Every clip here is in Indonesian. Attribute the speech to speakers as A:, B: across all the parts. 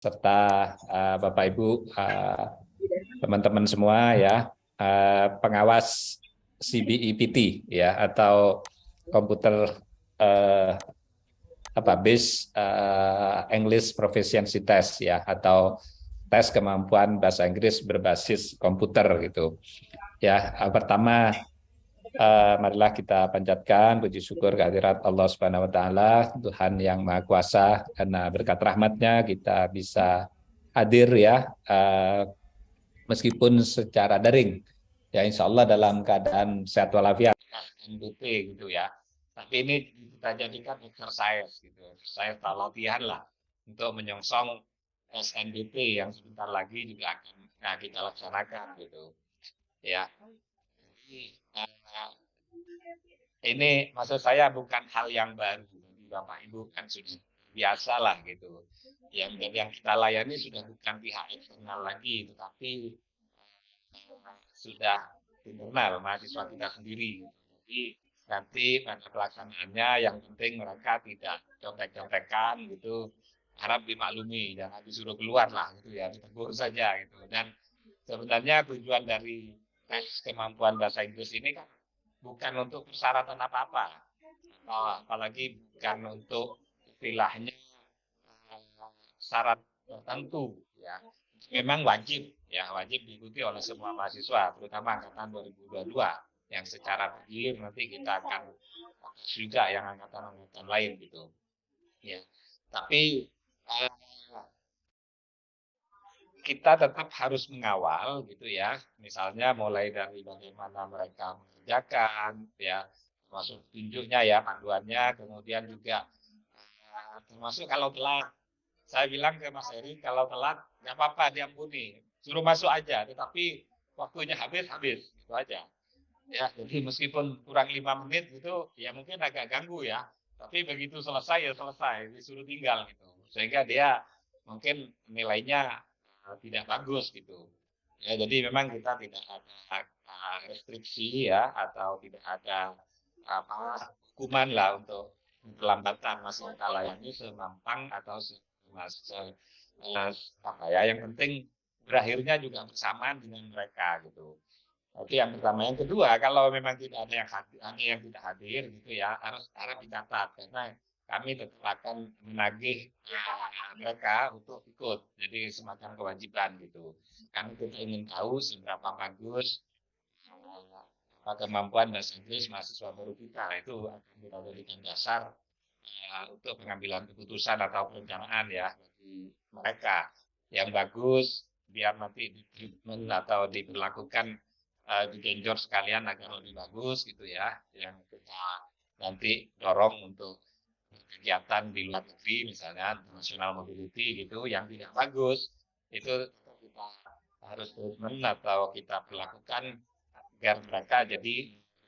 A: serta uh, Bapak Ibu teman-teman uh, semua ya uh, pengawas CBEPT ya atau komputer uh, apa base uh, English Proficiency Test ya atau tes kemampuan bahasa Inggris berbasis komputer gitu. Ya, pertama uh, marilah kita panjatkan puji syukur kehadirat Allah Subhanahu wa taala, Tuhan yang Maha Kuasa karena berkat rahmatnya kita bisa hadir ya uh, meskipun secara daring. Ya insya Allah dalam keadaan sehat walafiat NBT gitu ya. Tapi ini kita jadikan exercise gitu, exercise latihan lah untuk menyongsong SNBP yang sebentar lagi juga akan nah, kita laksanakan gitu. Ya. Ini maksud saya bukan hal yang baru Bapak Ibu kan sudah biasa lah gitu. Yang yang kita layani sudah bukan pihak eksternal lagi, tetapi uh, sudah internal mahasiswa kita sendiri. Jadi nanti pada pelaksanaannya yang penting mereka tidak contek-contekan gitu harap dimaklumi jangan disuruh keluar lah gitu ya ditegur saja gitu dan sebenarnya tujuan dari tes kemampuan bahasa Inggris ini kan bukan untuk persyaratan apa-apa apalagi bukan untuk istilahnya eh, syarat tertentu ya memang wajib ya wajib diikuti oleh semua mahasiswa terutama angkatan 2022 yang secara bergilir nanti kita akan juga yang angkatan-angkatan lain gitu. Ya. Tapi uh, kita tetap harus mengawal gitu ya. Misalnya mulai dari bagaimana mereka mengerjakan ya, termasuk tunjuknya ya panduannya, kemudian juga uh, termasuk kalau telat. Saya bilang ke Mas Eri kalau telat nggak apa-apa diampuni suruh masuk aja tetapi waktunya habis habis. Itu aja. Ya jadi meskipun kurang lima menit gitu ya mungkin agak ganggu ya. Tapi begitu selesai ya selesai. Disuruh tinggal gitu. Sehingga dia mungkin nilainya tidak bagus gitu ya jadi memang kita tidak ada restriksi ya atau tidak ada apa hukuman lah untuk kelambatan masih kita layani semampang atau mas apa ya yang penting berakhirnya juga bersamaan dengan mereka gitu Oke, yang pertama. Yang kedua, kalau memang tidak ada yang hadir, yang tidak hadir gitu ya, harus harus dicatat karena kami tetap akan menagih uh, mereka untuk ikut. Jadi semacam kewajiban gitu. Kami kita ingin tahu seberapa bagus uh, kemampuan bahasa Inggris mahasiswa baru kita itu akan kita jadikan dasar uh, untuk pengambilan keputusan atau perencanaan ya bagi mereka yang bagus biar nanti di treatment atau diberlakukan uh, digenjot sekalian agar lebih bagus gitu ya yang kita nanti dorong untuk kegiatan di luar negeri misalnya international mobility gitu yang tidak bagus itu kita harus treatment atau kita perlakukan agar mereka jadi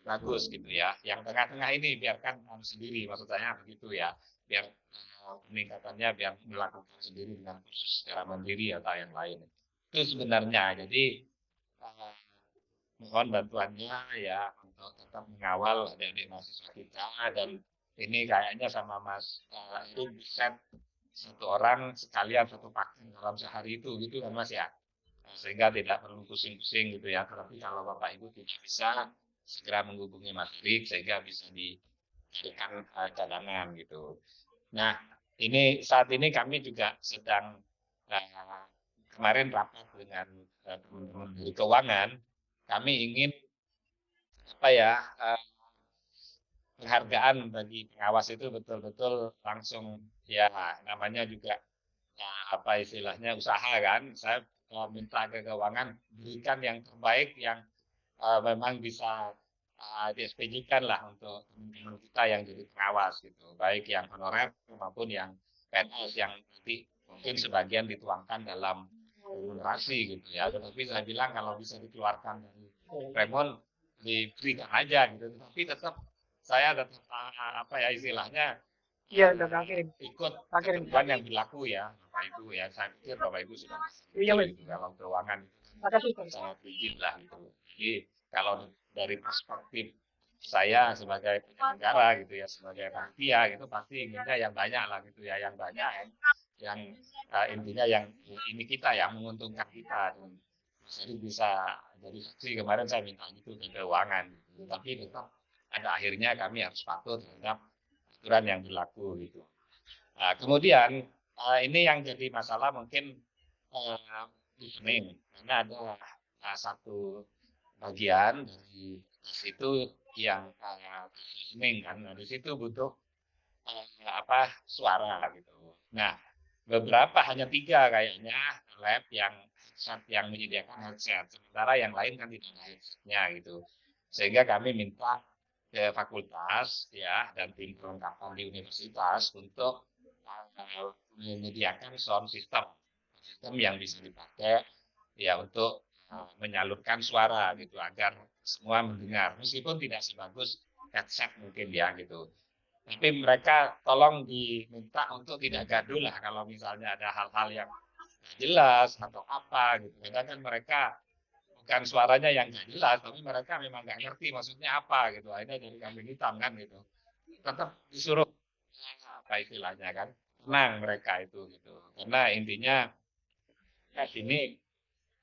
A: bagus gitu ya. Yang tengah-tengah ini biarkan sendiri maksud saya begitu ya. Biar uh, peningkatannya biar melakukan sendiri dengan khusus secara mandiri atau yang lain. Itu sebenarnya. Jadi uh, mohon bantuannya ya untuk tetap mengawal adik-adik mahasiswa kita dan ini kayaknya sama Mas uh, bisa satu orang sekalian satu vaksin dalam sehari itu gitu kan Mas ya? Sehingga tidak perlu pusing-pusing gitu ya. Tapi kalau Bapak Ibu tidak bisa segera menghubungi Mas Rik sehingga bisa dicarikan uh, cadangan gitu. Nah ini saat ini kami juga sedang uh, kemarin rapat dengan teman-teman keuangan. Kami ingin apa ya uh, penghargaan bagi pengawas itu betul-betul langsung ya namanya juga ya, apa istilahnya usaha kan? Saya minta ke keuangan berikan yang terbaik yang uh, memang bisa uh, diekspedisikan lah untuk kita yang jadi pengawas gitu. Baik yang honorer maupun yang PNS yang nanti mungkin sebagian dituangkan dalam remunerasi gitu ya. Tetapi saya bilang kalau bisa dikeluarkan dari Raymond diberikan aja gitu. Tapi tetap saya ah, apa ya istilahnya
B: Iya, udah kirim.
A: Ikut
B: kirim.
A: ketentuan yang berlaku ya, Bapak Ibu ya. Saya pikir Bapak Ibu sudah
B: iya,
A: gitu, dalam keuangan
B: Makasih,
A: sangat rigid lah gitu. Jadi kalau dari perspektif saya sebagai penyelenggara gitu ya, sebagai panitia gitu pasti inginnya yang banyak lah gitu ya, yang banyak yang uh, intinya yang ini kita ya menguntungkan kita jadi bisa jadi saksi kemarin saya minta itu ke keuangan gitu. tapi tetap ada akhirnya kami harus patuh terhadap aturan yang berlaku gitu. Nah, kemudian uh, ini yang jadi masalah mungkin uh, di Senin karena ada uh, satu bagian dari situ yang uh, kan. Nah, di situ butuh uh, apa suara gitu. Nah beberapa hanya tiga kayaknya lab yang headset yang menyediakan headset. Sementara yang lain kan tidak ada headsetnya gitu. Sehingga kami minta ke fakultas ya dan tim perlengkapan di universitas untuk uh, menyediakan sound system sistem yang bisa dipakai ya untuk uh, menyalurkan suara gitu agar semua mendengar meskipun tidak sebagus headset mungkin ya gitu tapi mereka tolong diminta untuk tidak gaduh lah kalau misalnya ada hal-hal yang jelas atau apa gitu. Kadang kan mereka bukan suaranya yang nggak jelas, tapi mereka memang nggak ngerti maksudnya apa gitu. Akhirnya dari kambing hitam kan gitu. Tetap disuruh apa istilahnya kan tenang mereka itu gitu. Karena intinya tes ini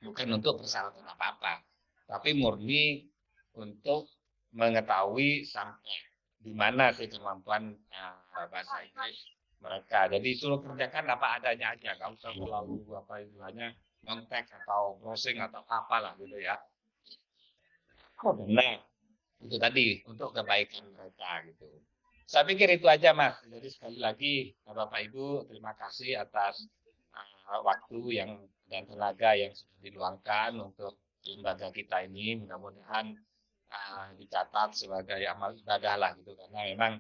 A: bukan untuk persyaratan apa-apa, tapi murni untuk mengetahui sampai di mana sih kemampuan uh, bahasa Inggris mereka. Jadi suruh kerjakan apa adanya aja, nggak usah selalu apa istilahnya kontak atau browsing atau apalah gitu ya. Oh, nah, itu tadi untuk kebaikan mereka gitu. Saya pikir itu aja mas. Jadi sekali lagi Bapak Ibu terima kasih atas uh, waktu yang dan tenaga yang sudah diluangkan untuk lembaga kita ini. Mudah-mudahan uh, dicatat sebagai amal ibadah lah gitu karena memang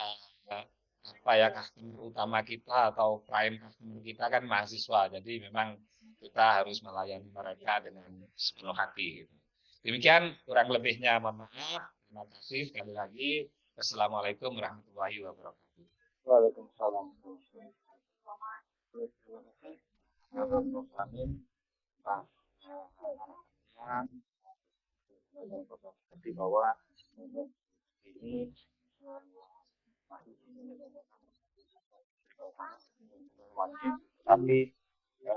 A: uh, apa ya customer utama kita atau prime customer kita kan mahasiswa jadi memang kita harus melayani mereka dengan sepenuh hati gitu. demikian kurang lebihnya mohon maaf. Terima kasih sekali lagi. Assalamualaikum warahmatullahi wabarakatuh.
B: Waalaikumsalam. Di bawah ini wajib tapi ya,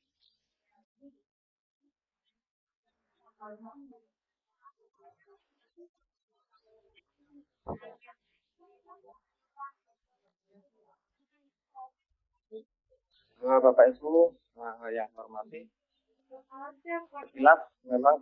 B: hormati Bapak Ibu yang hormati, jelas memang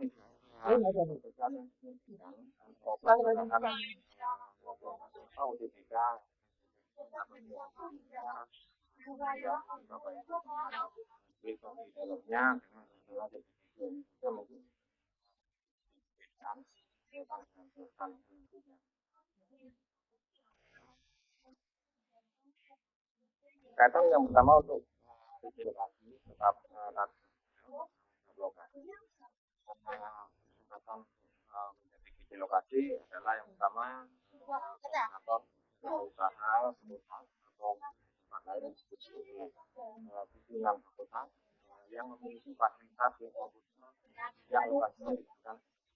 B: Kaitan yang pertama untuk lokasi tetap lokasi kesempatan menjadi lokasi adalah yang pertama atau usaha atau pimpinan yang memiliki fasilitas yang yang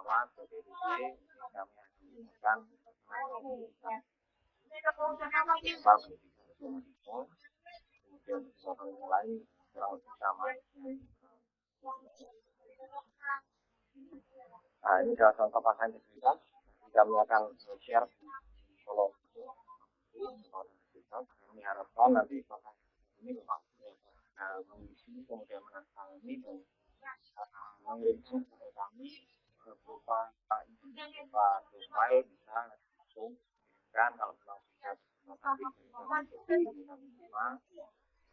B: PDDC kami akan nah ini adalah contoh pasangan integritas kami akan share. Kalau kami harapkan nanti ini memang mengisi kemudian menandatangani dan mengirimkan kepada kami berupa berupa profile bisa langsung kan kalau memang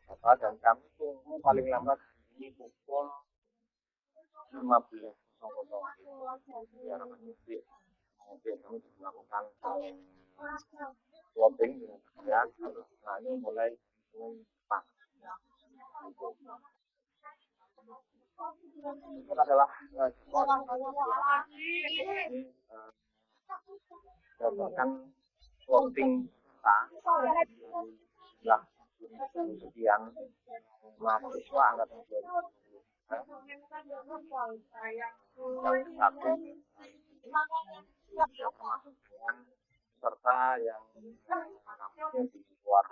B: bisa dan kami tunggu paling lambat ini pukul 15 biar kami melakukan ya mulai itu adalah berdasarkan voting kita jumlah sekian mahasiswa angkatan 2023 satu serta yang di luar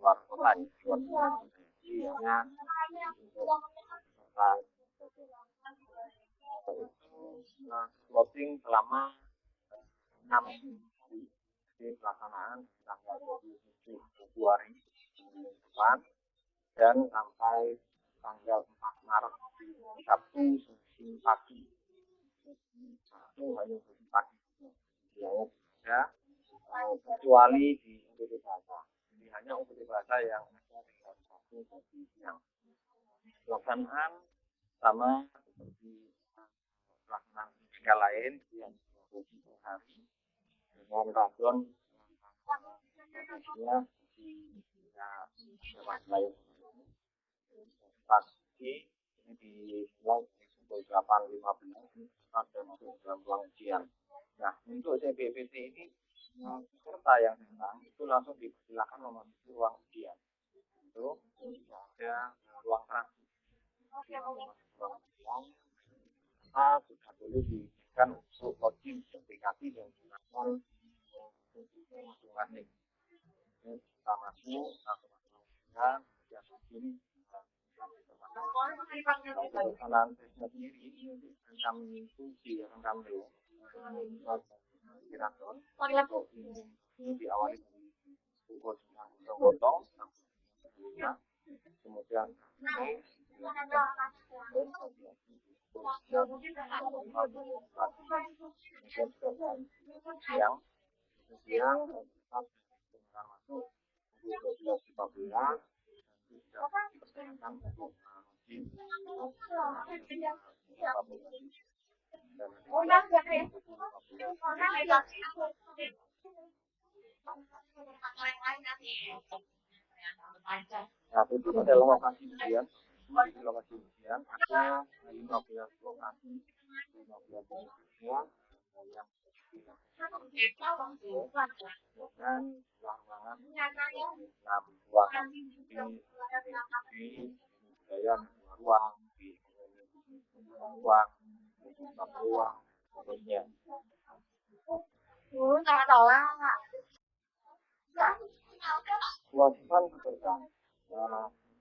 B: luar kota di luar floating selama enam di pelaksanaan tanggal 27 Februari depan dan sampai tanggal 4 Maret Sabtu Senin pagi. Sabtu hanya Senin pagi. Yang ya. Kecuali di UPT ini hanya UPT Bahasa yang ada di satu yang pelaksanaan sama seperti pelaksanaan tiga lain yang per hari dengan radon posisinya di lain pagi ini dimulai pukul belas dan masuk dalam ruang ujian. Nah untuk CBPT ini peserta yang datang itu langsung dipersilakan memasuki ruang ujian. Itu ada ruang transit kita sudah boleh diberikan untuk login aplikasi dan menggunakan masing-masing. Kita masuk, langsung masuk yang pelaksanaan tesnya sendiri fungsi yang kami kira-kira ini diawali dari pukul 9.00 kemudian siang siang Nah, itu adalah lokasi ujian. Di lokasi ujian ada 15 lokasi, 15 semua yang dan ruangan enam ruangan di di budaya ruang di ruang di ruang seterusnya kewajiban peserta nah,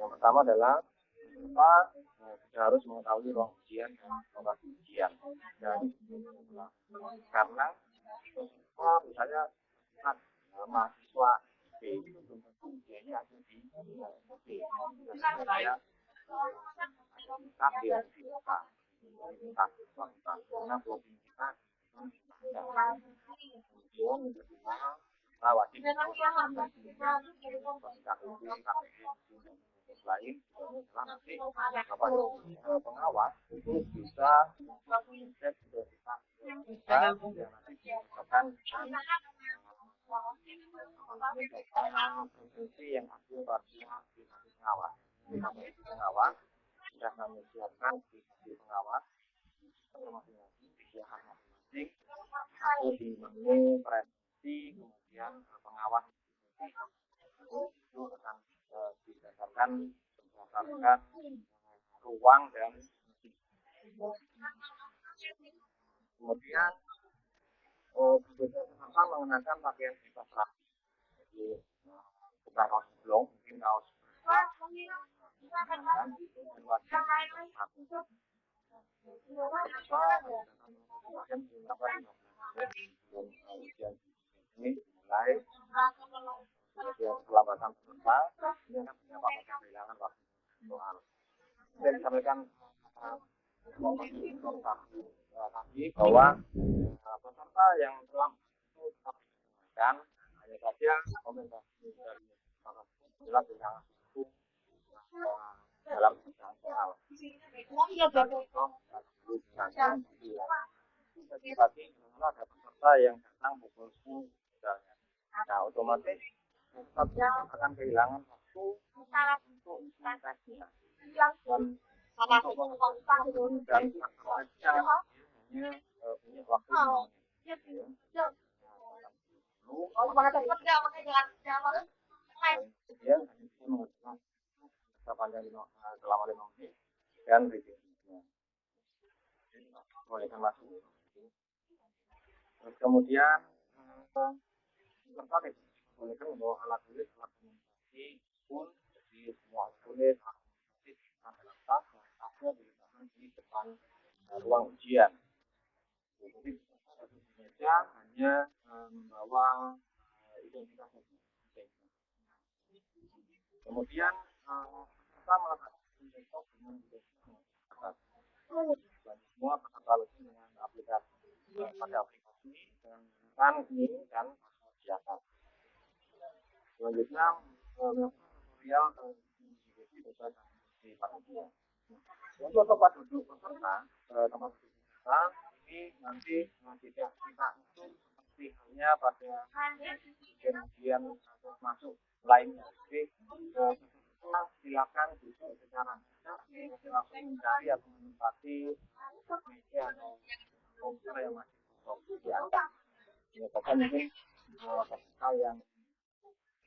B: Yang pertama adalah kita harus mengetahui ruang ujian dan lokasi ujian. Dan karena kita misalnya kan mahasiswa B itu belum tentu ujiannya ada di B. Saya kita dia kita karena kita kita lain adalah nanti apa pengawas itu bisa mengecek kita yang nanti akan provinsi yang hasil pada pengawas. Pengawas sudah kami siapkan di pengawas. Masing-masing disediakan masing-masing. Satu di menu prestasi kemudian pengawas. Itu akan didasarkan berdasarkan ruang dan kemudian oh, peserta mengenakan pakaian bebas rapi jadi bukan kaos blong mungkin kaos ini mulai peserta dengan menyebabkan kehilangan waktu saya disampaikan tadi bahwa peserta yang telah digunakan hanya saja komentasi dari yang dalam soal. Ada peserta yang datang pukul 10 misalnya. Nah, otomatis akan kehilangan waktu. Untuk investasi dan untuk dan hanya punya waktu. Kemudian bisa mengusulkan panjang selama lima menit. Dan rezekinya bolehkan masuk terus kemudian tertarik membawa alat tulis alat komunikasi pun jadi semua tulis alat dalam tas tasnya diletakkan di depan ruang ujian. Jadi meja hanya membawa identitas kemudian kita melakukan desktop dengan atas semua peserta dengan aplikasi. Pada aplikasi dan menggunakan ini dan selanjutnya tutorial di panitia untuk tempat duduk peserta tempat duduk peserta ini nanti tidak kita itu seperti halnya pada ujian masuk lainnya jadi silakan duduk secara langsung mencari atau menempati meja atau komputer yang masih kosong di atas biasanya mungkin peserta yang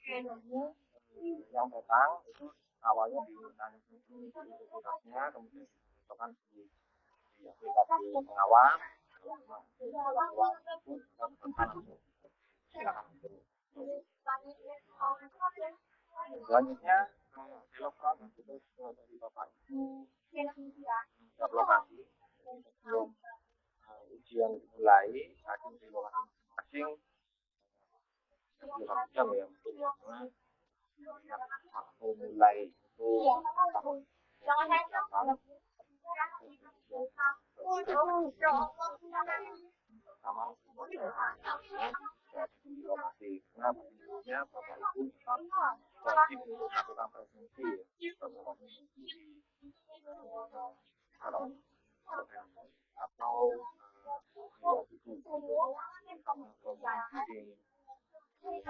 B: yang datang itu awalnya ditanya identitasnya kemudian di, di aplikasi selanjutnya itu dari bapak lokasi sebelum ujian dimulai di masing-masing atau itu di kemudian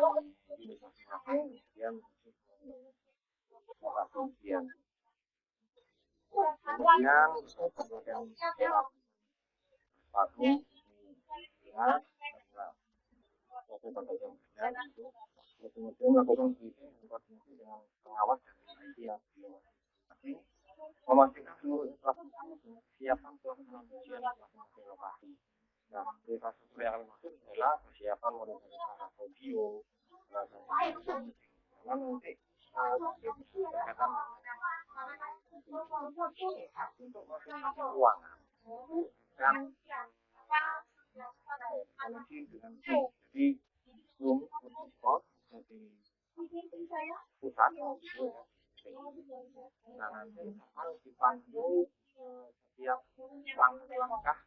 B: kemudian kemudian dengan pengawas memastikan seluruh infrastruktur di masing-masing lokasi. Nah, yang kami maksud adalah persiapan karena nanti dan koneksi dengan jadi Zoom Spot jadi pusat nah nanti akan dipandu setiap langkah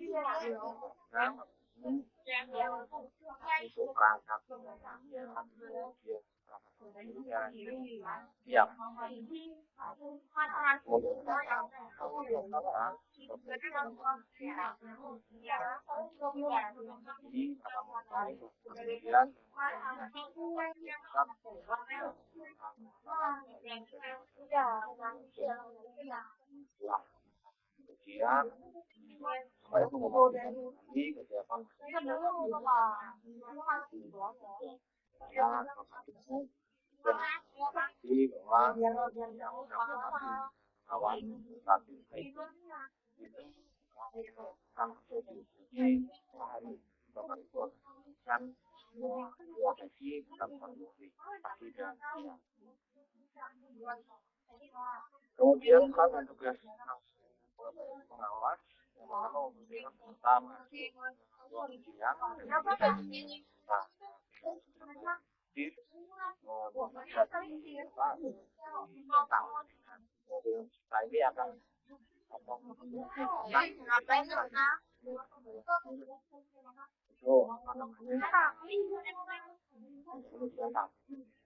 B: untuk perangkat ya kemudian kemudian lagi bahwa yang satu itu kemudian kan tugas pengawas yang pertama pertama. Siang nah nah ini akan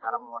B: Kalau mau,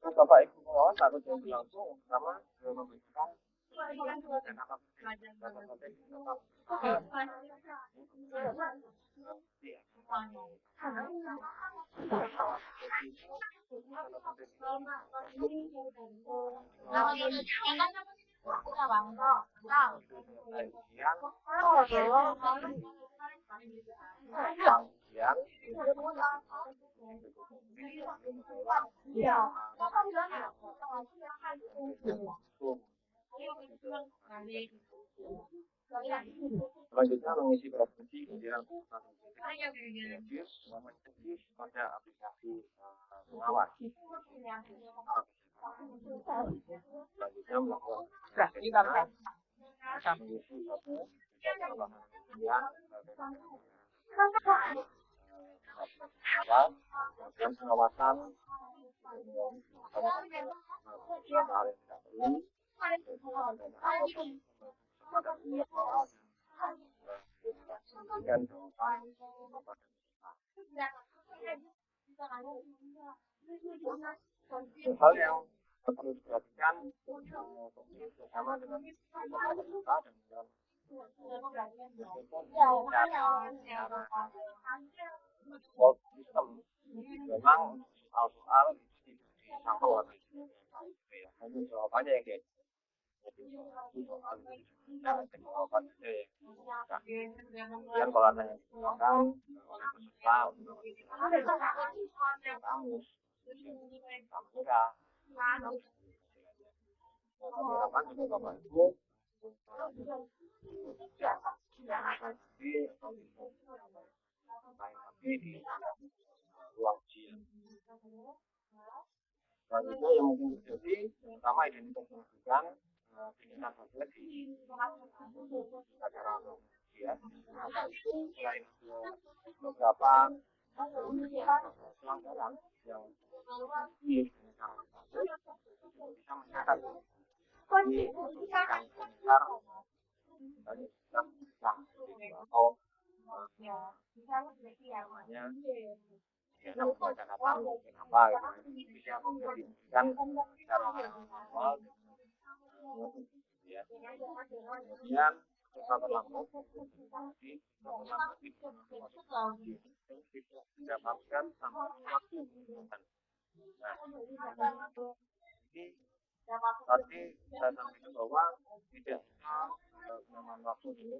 B: Có vậy không có là có chuyện làm số lắm á, rồi mà mình không có. Kami memastikan pengawas di pengawas Nah, Bapak Ibu pengawas harus yang berlangsung sama memberikan dan apa yang Selanjutnya mengisi provinsi kemudian reviews mencekis pada aplikasi pengawas. Selanjutnya melakukan mengisi kemudian kemudian pengawasan hal yang hal yang perlu diperhatikan bersama dengan system memang soal-soal sampel hanya jawabannya yang kemudian kalau ada yang peserta untuk yang mungkin terjadi pertama identitas melakukan pendidikan saja di acara ujian selain beberapa pelanggaran yang di komentar dari kita atau namanya ya mungkin apa gitu bisa diberikan secara ya kemudian setelah lampu di didapatkan sampai waktu nah ini tadi saya sampaikan bahwa tidak penyamaan waktu itu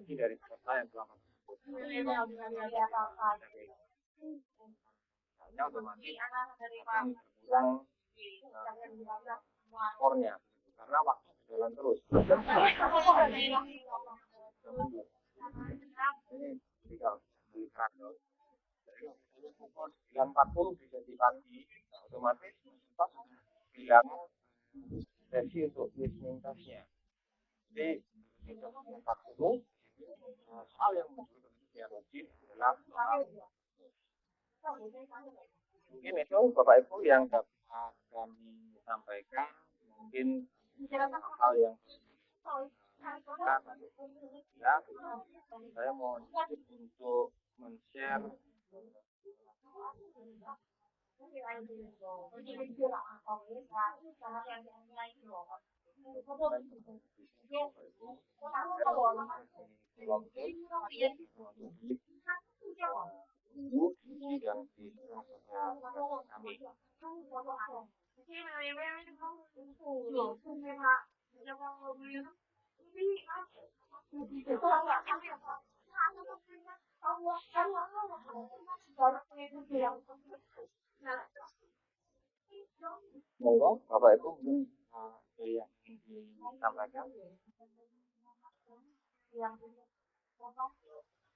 B: ini dari peserta yang telah otomatis skornya karena waktu berjalan terus. Ini jika melihat dari pukul 9.40 bisa di pagi, otomatis pas bilang sesi untuk listening testnya. Jadi, 40 hal yang logis adalah mungkin itu Bapak Ibu yang dapat kami sampaikan mungkin hal yang ya saya mau untuk men-share yang di kami. khi mà em em không không phủ được không em ạ
C: em không
D: có biết không
C: biết lắm không ạ không biết không
B: Đấy, và vậy cũng như thì làm lại các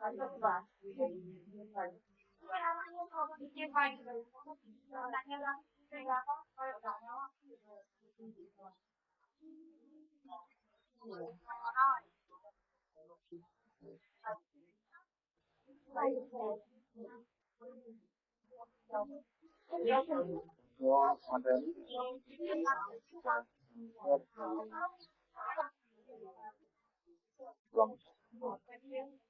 B: revisi, untuk materi belum kami harapkan untuk mengisi uh, presentasi pada lima yang akan Ada pertanyaan cukup jelas Nah, karena memang untuk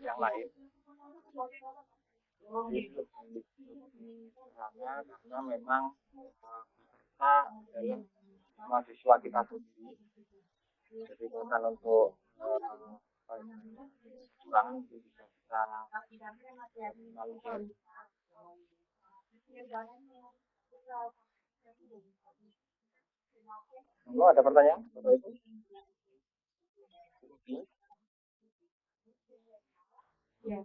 B: yang lain. Sederhana karena memang uh, peserta adalah mahasiswa kita sendiri. Jadi bukan untuk uh, kecurangan itu bisa. Kita Monggo ada pertanyaan? Bapak Ibu? 예.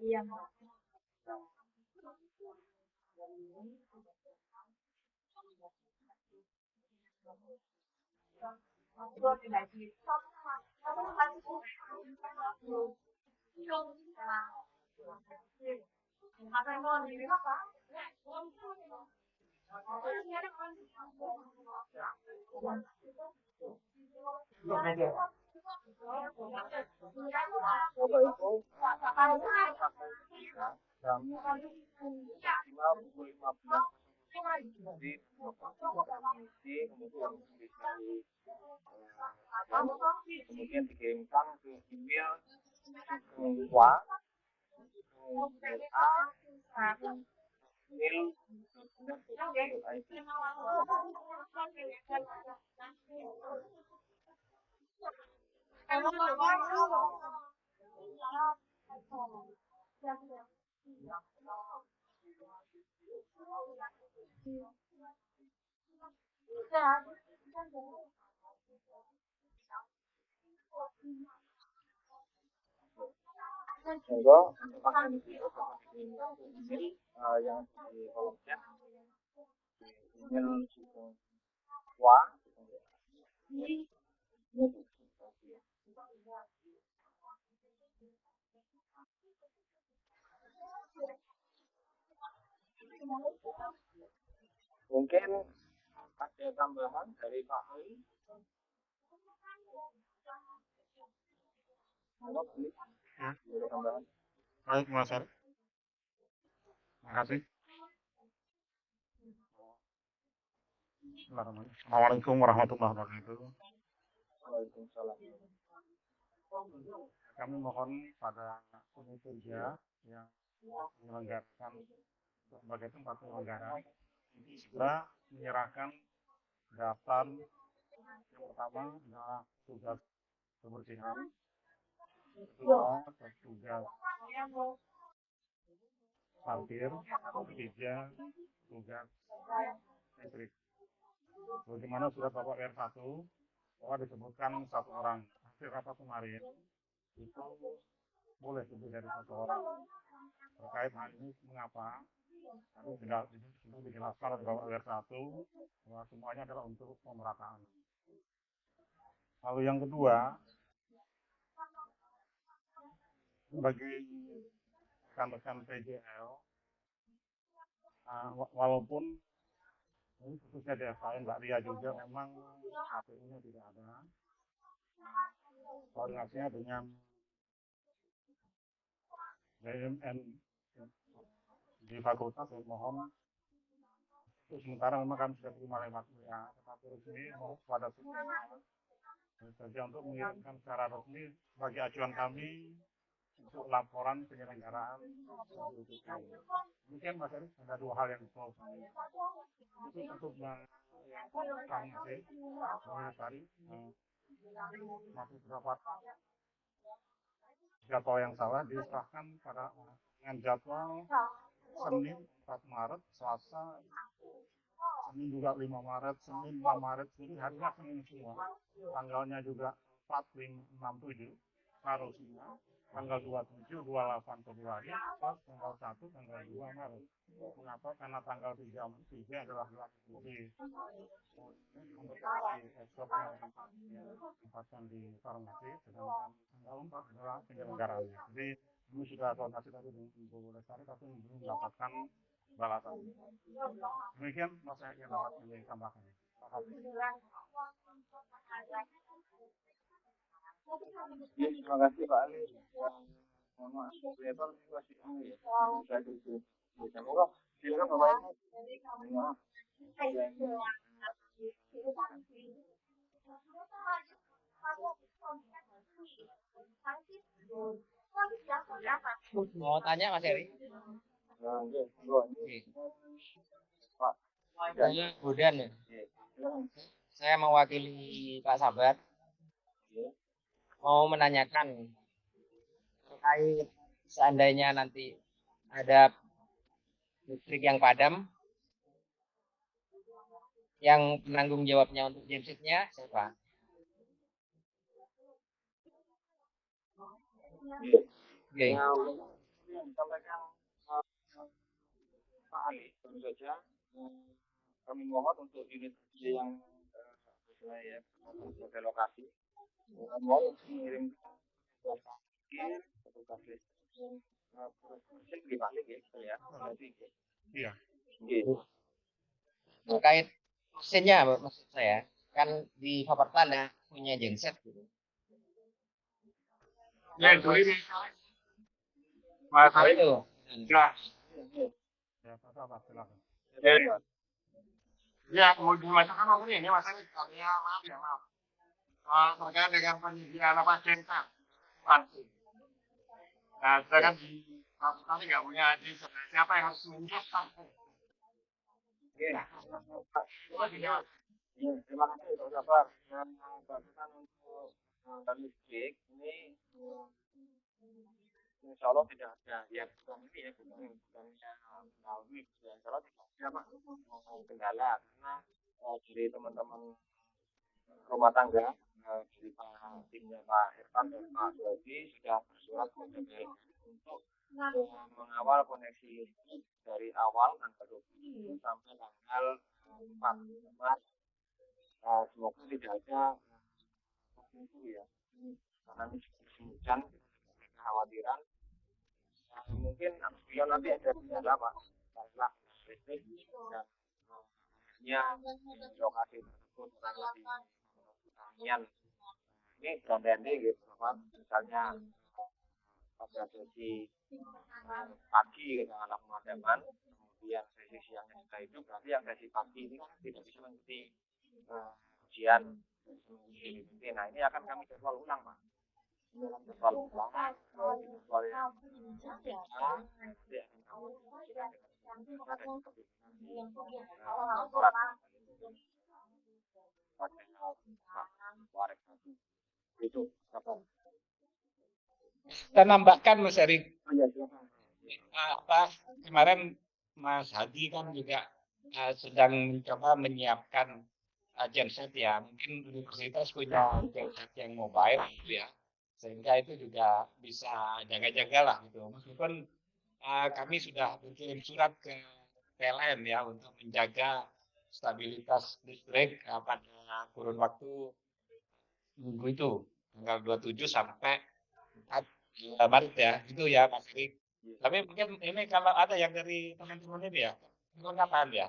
B: Yeah. 이거는 나중에 서브만, 서브만 치고, 서브만 이런 식이나, 가서 이거는 일을 하자. 만약에 kemudian dikirimkan ke email wa wa email ID. Monggo. Untuk vaksin itu dapat dikirim ke email eh, yang di kolom chat. Di email Sugeng wa mungkin ada tambahan dari Pak Ali.
E: Ya. Baik, Mas Ari. Terima kasih. Assalamualaikum warahmatullahi wabarakatuh.
B: Waalaikumsalam
E: Kami mohon pada kerja yang menyelenggarakan sebagai tempat penyelenggara untuk segera menyerahkan daftar yang pertama adalah tugas kebersihan, kedua tugas parkir, ketiga tugas listrik. Bagaimana surat Bapak R1 bahwa disebutkan satu orang. Hasil rapat kemarin itu boleh lebih dari satu orang terkait hal ini mengapa kami tidak dijelaskan oleh Bapak R1 bahwa semuanya adalah untuk pemerataan. Lalu yang kedua, bagi rekan-rekan PJL, wa- walaupun ini khususnya di FKN Mbak Ria juga memang KPU-nya tidak ada. Koordinasinya dengan BMN di fakultas saya mohon untuk sementara memang kami sudah terima lewat WA tetapi resmi pada saja untuk mengirimkan secara resmi sebagai acuan kami untuk laporan penyelenggaraan. Mungkin Mas Erik ada dua hal yang mau kami itu untuk yang kami masih mengomentari eh, masih terdapat jadwal yang salah disahkan pada dengan jadwal Senin 4 Maret, Selasa Senin juga 5 Maret, Senin 5 Maret, jadi harinya Senin semua. Tanggalnya juga 4, 5, 6, 7 harusnya tanggal 27, 28 Februari, plus tanggal 1, tanggal 2 Maret. Mengapa? Karena tanggal 3, 3 adalah di ekspor yang ditempatkan di farmasi, sedangkan tanggal 4 adalah penyelenggaraannya. Jadi ini sudah koordinasi tadi dengan Ibu Lestari, tapi belum mendapatkan balasan. Demikian Mas yang dapat kami tambahkan. Terima kasih.
B: Ya, terima kasih Pak Ali. Mohon maaf, ternyata ini masih ini ya. Bisa di bisa Semoga silakan Bapak Ibu. Maaf.
F: Mau tanya Mas Eri?
B: Nah, Pak.
F: Saya Budan ya.
B: Silakan.
F: Saya mewakili Pak Sabar.
B: Ya.
F: Mau menanyakan terkait seandainya nanti ada listrik yang padam, yang penanggung jawabnya untuk gensetnya siapa? Oke.
B: Nah, yang disampaikan Ali tentu saja kami mohon untuk unit yang sesuai ya lokasi ya
E: Iya.
F: Terkait mesinnya maksud saya kan di Faperta ada punya genset gitu.
E: Ya, itu ini. Mas
F: Nah, itu.
E: Ya. Ya, apa silakan.
B: Ya,
E: Ya, mau dimasakan apa? Ini masalah ya, maaf ya, maaf. Terkait dengan penyediaan apa genset. Pasti. Nah, saya kan di satu kali nggak punya genset. Siapa yang harus menyiapkan?
B: Ya, terima kasih Pak Sabar. Yang barusan untuk listrik ini Insya Allah tidak ada ya bukan ini ya bukan bukannya melalui ya Insya Allah tidak ada Pak kendala karena uh, dari teman-teman rumah tangga Pak Irfan Pak Suwadi sudah bersurat PLN untuk mengawal koneksi dari awal tanggal 20 sampai tanggal 4 Maret. Uh, semoga tidak ada itu ya. Karena ini hujan kekhawatiran. Uh, mungkin apabila nanti ada kendala pak. Karena listrik dan nya di lokasi tersebut kurang lebih ini berandai gitu pak misalnya pada sesi pagi dengan anak pemadaman kemudian sesi siangnya sudah hidup berarti yang sesi pagi ini kan tidak bisa mengikuti uh, ujian nah ini akan kami jadwal ulang pak ini jadwal ulang uh, jadwal yang kami itu apa
A: Kita nambahkan Mas Erik,
B: oh ya silakan
A: apa kemarin Mas Hadi kan juga uh, sedang mencoba menyiapkan uh, genset ya. Mungkin universitas punya genset yang mobile gitu ya. Sehingga itu juga bisa jaga-jaga lah gitu. Meskipun uh, kami sudah berkirim surat ke PLN ya untuk menjaga stabilitas listrik uh, pada kurun waktu minggu itu tanggal 27 sampai 4 Maret ya. Itu ya Mas Erik. Tapi mungkin ini kalau ada yang dari teman-teman ini ya, mungkin kapan ya?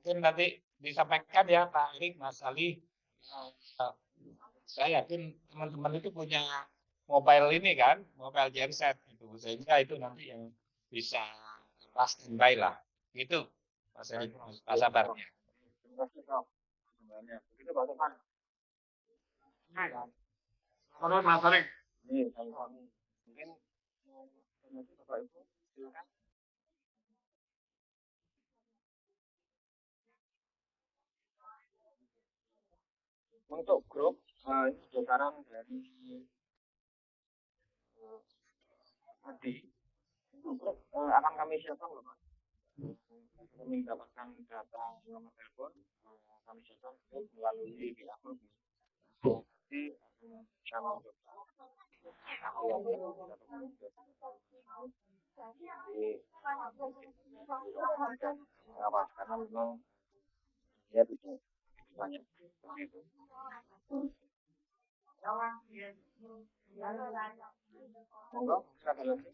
A: Mungkin nanti disampaikan ya Pak Erik, Mas Ali. Eh, saya yakin teman-teman itu punya mobile ini kan, mobile genset gitu. Sehingga itu nanti yang bisa pas standby lah. Gitu, Mas Erik, Mas Sabarnya.
B: terima kasih Pak
E: Terus Mas Arik.
B: ini kami mungkin nanti Bapak Ibu silakan. Untuk grup uh, ini dari uh, akan kami siapkan loh Pak kami mendapatkan data nomor telepon kami siapkan grup melalui WA grup jadi uh, kami coba aku yang jadi pengawas karena memang dia tidak banyak seperti itu monggo silakan lagi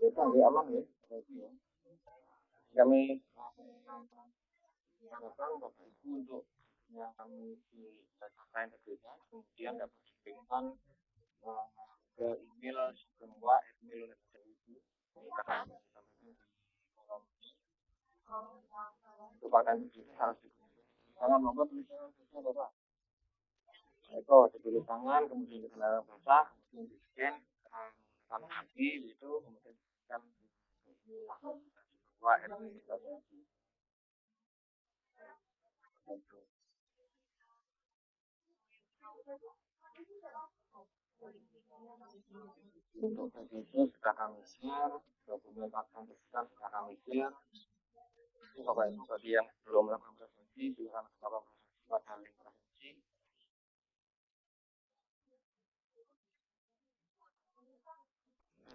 B: kita lagi aman ya. Kami harapkan bapak ibu untuk yang kami di data integritas kemudian dapat dikirimkan uh, ke email semua email ibu di untuk pakaian integritas harus digunakan tangan monggo tulisannya bapak itu ditulis tangan kemudian dikenakan basah kemudian di scan tangan kaki itu kemudian kan semua integritas untuk PBB sudah kami share, dokumen akan sudah kami share. Bapak Ibu bagi yang belum melakukan presentasi, silakan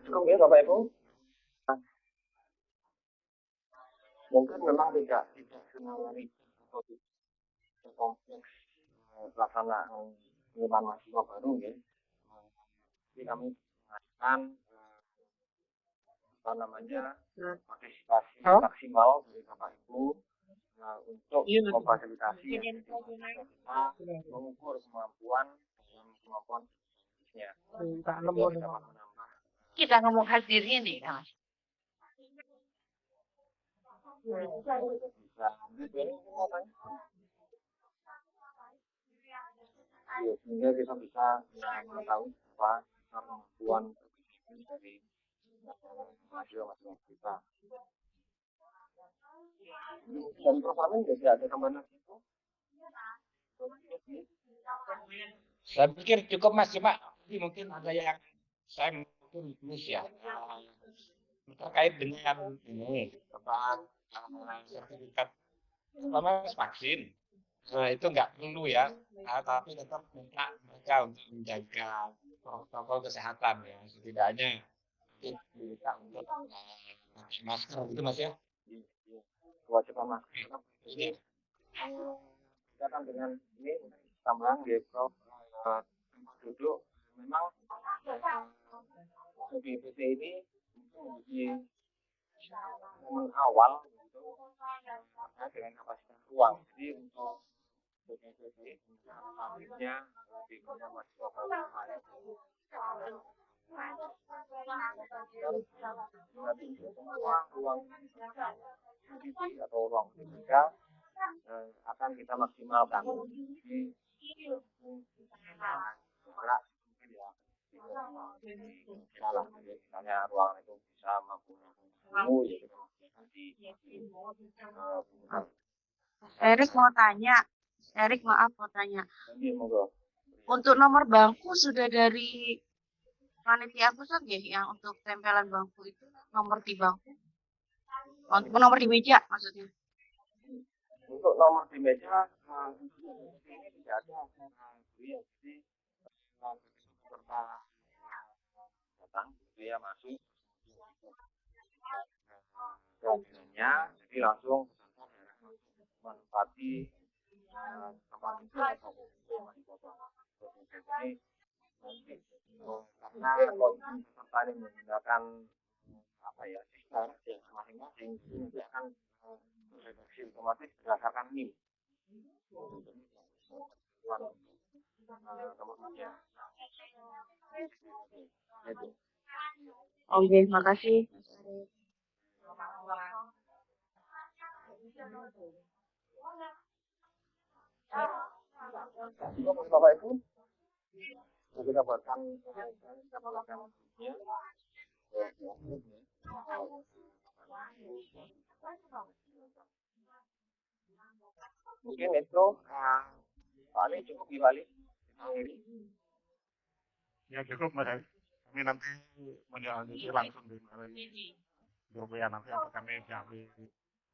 B: ke Bapak Ibu. Mungkin memang tidak tidak tidak kompleks eh, pelaksanaan pengiriman mahasiswa baru ya. Jadi kami mengatakan apa namanya partisipasi maksimal dari Bapak Ibu nah, untuk memfasilitasi ya, mengukur kemampuan kemampuan. Bisnisnya. Dapat menambah
G: kita ngomong hadir ini
B: Ya, sehingga kita bisa mengetahui apa kemampuan dari mahasiswa-mahasiswa kita. Dan programnya juga ada lagi itu.
A: Saya pikir cukup Mas, cuma mungkin ada yang saya mungkin tulis ya eh, terkait dengan ini eh, sertifikat pertama vaksin. Nah, itu nggak perlu ya, nah, tapi tetap minta mereka untuk menjaga protokol kesehatan ya, setidaknya minta untuk eh, pakai masker gitu mas ya.
B: Kewajiban masker.
A: Ini
B: Kita dengan ini tambahan di Prof. duduk memang BPT ini menjadi momen awal gitu dengan kapasitas ruang. Jadi untuk BPT selanjutnya di mahasiswa baru nanti semua ruang BPT atau ruang ketiga eh, akan kita maksimalkan. Jadi ya misalnya ruangan itu bisa mampu
G: Erik mau tanya. Erik maaf mau tanya. Untuk nomor bangku sudah dari panitia pusat ya yang untuk tempelan bangku itu nomor di bangku. Untuk nomor di meja maksudnya.
B: untuk nomor di meja eh, tidak ada ya jadi eh, datang gitu ya masuk kemudiannya jadi langsung menempati eh, tempat itu jadi karena kondisi peserta ini menggunakan apa ya sistem yang masing-masing nanti akan eh, redaksi otomatis berdasarkan NIM. Itu.
G: Oke, makasih.
B: Bapak Ibu. Kita kita buatkan ya. Mungkin itu uh, Ali cukup di Bali.
E: Ya cukup Mas. Kami nanti menjalani langsung di melalui grup ya nanti akan kami jawab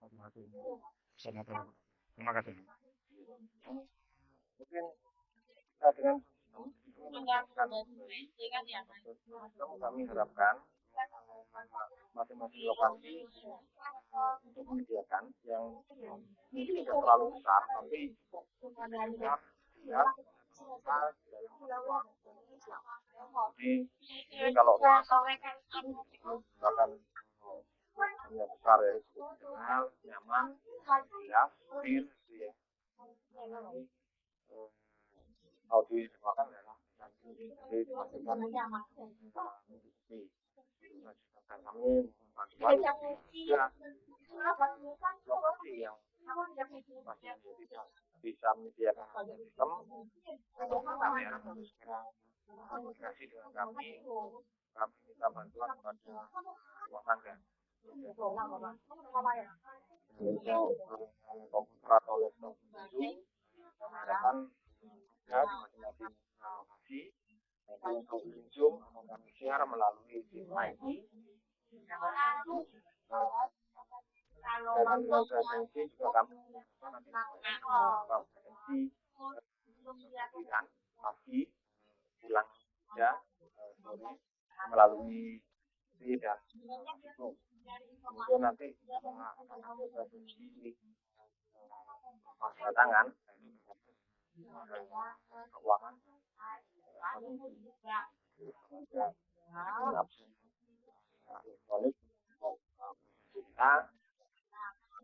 E: masing-masing senator. Terima kasih.
B: Mungkin kita dengan kami harapkan masing-masing lokasi untuk menyediakan yang tidak terlalu besar tapi siap ruang. Jadi ini kalau misalkan hanya besar ya kenal nyaman jelas clear gitu ya eh, yang dimakan nanti jadi dipastikan mencukupi dan kami bantuan juga yang masih tidak bisa menyediakan sistem atau komunikasi dengan kami kami minta bantuan kepada rumah tangga untuk eh, komputer atau laptop Zoom akan ada di masing-masing lokasi nanti untuk Zoom akan kami share melalui Zoom ID dan untuk presensi juga kami nanti beberapa presensi dan pagi pulang ya eh, sore melalui itu nanti akan ada tangan keuangan. Elektronik kita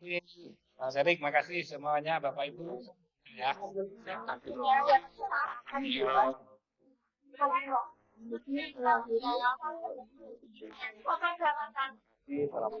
A: Waalaikumsalam. Mas Erik, makasih semuanya Bapak Ibu. Ya.
B: Salam.